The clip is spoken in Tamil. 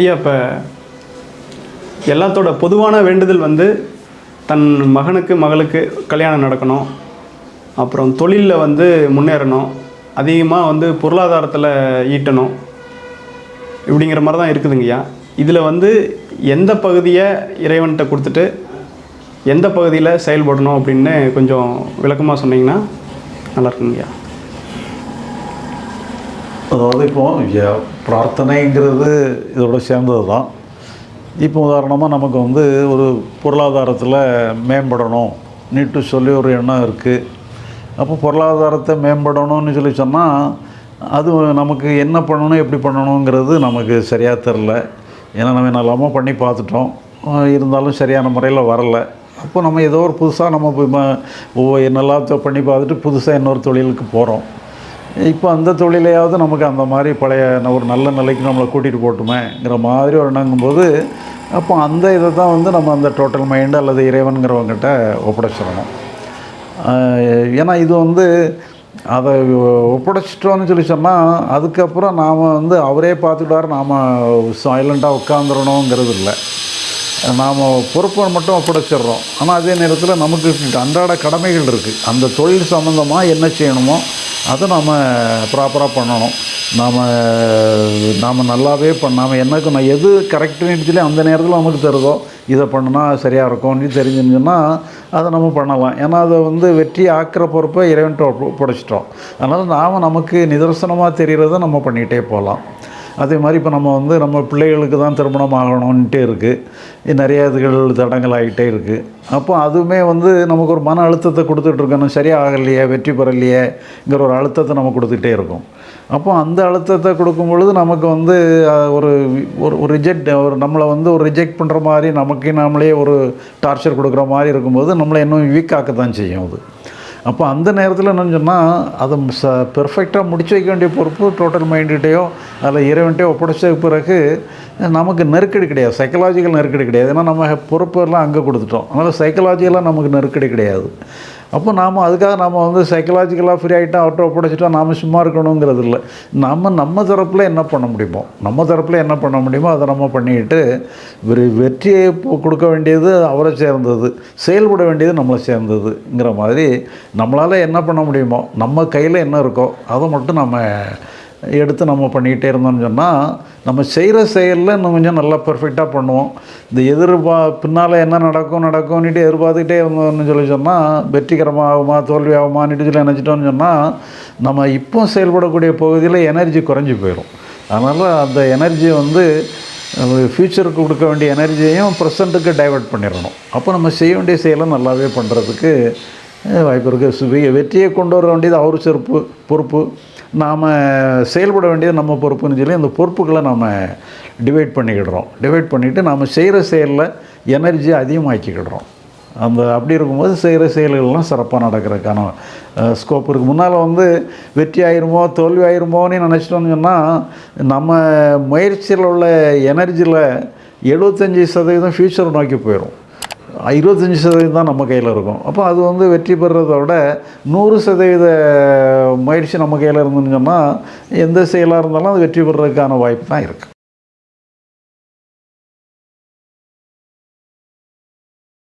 ஐயா இப்போ எல்லாத்தோட பொதுவான வேண்டுதல் வந்து தன் மகனுக்கு மகளுக்கு கல்யாணம் நடக்கணும். அப்புறம் தொழிலில் வந்து முன்னேறணும். அதிகமாக வந்து பொருளாதாரத்தில் ஈட்டணும். இப்படிங்கிற மாதிரி தான் இருக்குதுங்கய்யா இதில் வந்து எந்த பகுதியை இறைவன்கிட்ட கொடுத்துட்டு எந்த பகுதியில் செயல்படணும் அப்படின்னு கொஞ்சம் விளக்கமாக சொன்னீங்கன்னா நல்லா இருக்குங்கய்யா அதாவது இப்போது பிரார்த்தனைங்கிறது இதோட சேர்ந்தது தான். இப்போ உதாரணமாக நமக்கு வந்து ஒரு பொருளாதாரத்தில் மேம்படணும் நீட்டு சொல்லி ஒரு எண்ணம் இருக்குது அப்போ பொருளாதாரத்தை மேம்படணும்னு சொல்லி சொன்னால் அது நமக்கு என்ன பண்ணணும் எப்படி பண்ணணுங்கிறது நமக்கு சரியாக தெரில ஏன்னா நம்ம என்னெல்லாமோ பண்ணி பார்த்துட்டோம். இருந்தாலும் சரியான முறையில் வரல. அப்போ நம்ம ஏதோ ஒரு புதுசாக நம்ம போய் ம- என்னெல்லாம் பண்ணி பார்த்துட்டு புதுசாக இன்னொரு தொழிலுக்கு போகிறோம் இப்போ அந்த தொழிலையாவது நமக்கு அந்த மாதிரி பழைய ஒரு நல்ல நிலைக்கு நம்மளை கூட்டிகிட்டு போட்டுமேங்கிற மாதிரி ஒரு எண்ணங்கும்போது அப்போ அந்த இதை தான் வந்து நம்ம அந்த டோட்டல் மைண்டு அல்லது இறைவனுங்கிறவங்ககிட்ட ஒப்படைச்சிடணும். ஏன்னா இது வந்து அதை ஒப்படைச்சிட்டோன்னு சொல்லி சொன்னால் அதுக்கப்புறம் நாம் வந்து அவரே பார்த்துக்கிட்டாரு நாம் சைலண்ட்டாக உட்காந்துடணுங்கிறது இல்லை நாம் பொறுப்பை மட்டும் ஒப்படைச்சிடுறோம். ஆனால் அதே நேரத்தில் நமக்கு அன்றாட கடமைகள் இருக்குது அந்த தொழில் சம்மந்தமாக என்ன செய்யணுமோ அதை நாம் ப்ராப்பராக பண்ணணும். நாம் நாம் நல்லாவே பண்ணாமல் எனக்கு நான் எது கரெக்டுன்னு அந்த நேரத்தில் நமக்கு தருதோ இதை பண்ணுனா சரியாக இருக்கும்னு தெரிஞ்சுன்னு அதை நம்ம பண்ணலாம். ஏன்னா அதை வந்து வெற்றி ஆக்கிற பொறுப்பை இறைவன்ட்டு ஒப்ப- ஒப்படைச்சிட்டோம். அதனால் நாம் நமக்கு நிதர்சனமாக தெரிகிறத நம்ம பண்ணிகிட்டே போகலாம். அதே மாதிரி இப்போ நம்ம வந்து நம்ம பிள்ளைகளுக்கு தான் திருமணம் ஆகணும்ன்ட்டே இருக்குது நிறைய இதுகள் தடங்கள் ஆகிட்டே இருக்குது அப்போ அதுவுமே வந்து நமக்கு ஒரு மன அழுத்தத்தை கொடுத்துட்ருக்கணும் சரியாக ஆகலையே வெற்றி பெறலையேங்கிற ஒரு அழுத்தத்தை நம்ம கொடுத்துட்டே இருக்கும். அப்போ அந்த அழுத்தத்தை கொடுக்கும் பொழுது நமக்கு வந்து ஒரு ஒரு ஒரு ரிஜெக்ட் ஒரு நம்மளை வந்து ஒரு ரிஜெக்ட் பண்ணுற மாதிரி நமக்கு நாமளே ஒரு டார்ச்சர் கொடுக்குற மாதிரி இருக்கும்போது நம்மளை இன்னும் வீக் தான் செய்யும் அது. அப்போ அந்த நேரத்தில் என்னன்னு சொன்னால் அதை ச பெர்ஃபெக்டாக முடிச்சு வைக்க வேண்டிய பொறுப்பு டோட்டல் மைண்டுகிட்டேயோ அதில் இறைவன்கிட்டயோ ஒப்படைச்ச பிறகு நமக்கு நெருக்கடி கிடையாது. சைக்கலாஜிக்கல் நெருக்கடி கிடையாது. ஏன்னா நம்ம பொறுப்பெல்லாம் அங்கே கொடுத்துட்டோம். அதனால் சைக்கலாஜிக்கலாக நமக்கு நெருக்கடி கிடையாது. அப்போ நாம் அதுக்காக நாம் வந்து சைக்கலாஜிக்கலாக ஃப்ரீ ஆகிட்டா அவர்கிட்ட ஒப்படைச்சிட்டா நாம் சும்மா இருக்கணுங்கிறது இல்லை. நம்ம நம்ம தரப்பில் என்ன பண்ண முடியுமோ நம்ம தரப்பில் என்ன பண்ண முடியுமோ அதை நம்ம பண்ணிக்கிட்டு ஒரு வெற்றியை கொடுக்க வேண்டியது அவரை சேர்ந்தது செயல்பட வேண்டியது நம்மளை சேர்ந்ததுங்கிற மாதிரி நம்மளால் என்ன பண்ண முடியுமோ நம்ம கையில் என்ன இருக்கோ அதை மட்டும் நம்ம எடுத்து நம்ம பண்ணிக்கிட்டே இருந்தோம்னு சொன்னால் நம்ம செய்கிற செயலில் இன்னும் கொஞ்சம் நல்லா பர்ஃபெக்டாக பண்ணுவோம். இந்த எதிர்பா பின்னால் என்ன நடக்கும் நடக்கும்னுட்டு எதிர்பார்த்துக்கிட்டே இருந்தோம்னு சொல்லி சொன்னால் வெற்றிகரமாகுமா தோல்வி ஆகுமான்னுட்டு சொல்லி நினச்சிட்டோம்னு சொன்னால் நம்ம இப்போ செயல்படக்கூடிய பகுதியில் எனர்ஜி குறைஞ்சி போயிடும் அதனால் அந்த எனர்ஜி வந்து ஃப்யூச்சருக்கு கொடுக்க வேண்டிய எனர்ஜியையும் ப்ரெசண்ட்டுக்கு டைவெர்ட் பண்ணிடணும். அப்போ நம்ம செய்ய வேண்டிய செயலை நல்லாவே பண்ணுறதுக்கு வாய்ப்பு இருக்குது வெற்றியை கொண்டு வர வேண்டியது அவர் சிறப்பு பொறுப்பு. நாம் செயல்பட வேண்டியது நம்ம பொறுப்புன்னு சொல்லி அந்த பொறுப்புகளை நாம் டிவைட் பண்ணிக்கிடுறோம். டிவைட் பண்ணிவிட்டு நாம் செய்கிற செயலில் எனர்ஜி அதிகமாக்கிக்கிடுறோம். அந்த அப்படி இருக்கும்போது செய்கிற செயல்கள்லாம் சிறப்பாக நடக்கிறதுக்கான ஸ்கோப் இருக்குது முன்னால் வந்து வெற்றி ஆயிருமோ தோல்வி ஆயிருமோன்னு நினச்சிட்டோம்னு சொன்னால் நம்ம முயற்சியில் உள்ள எனர்ஜியில் எழுபத்தஞ்சி சதவீதம் ஃப்யூச்சர் நோக்கி போயிடும் இருபத்தஞ்சி சதவீதம் தான் நம்ம கையில் இருக்கும். அப்போ அது வந்து வெற்றி பெறுறதோட நூறு சதவீத முயற்சி நம்ம கையில் இருந்துன்னு சொன்னால் எந்த செயலாக இருந்தாலும் அது வெற்றி பெறுறதுக்கான வாய்ப்பு தான் இருக்குது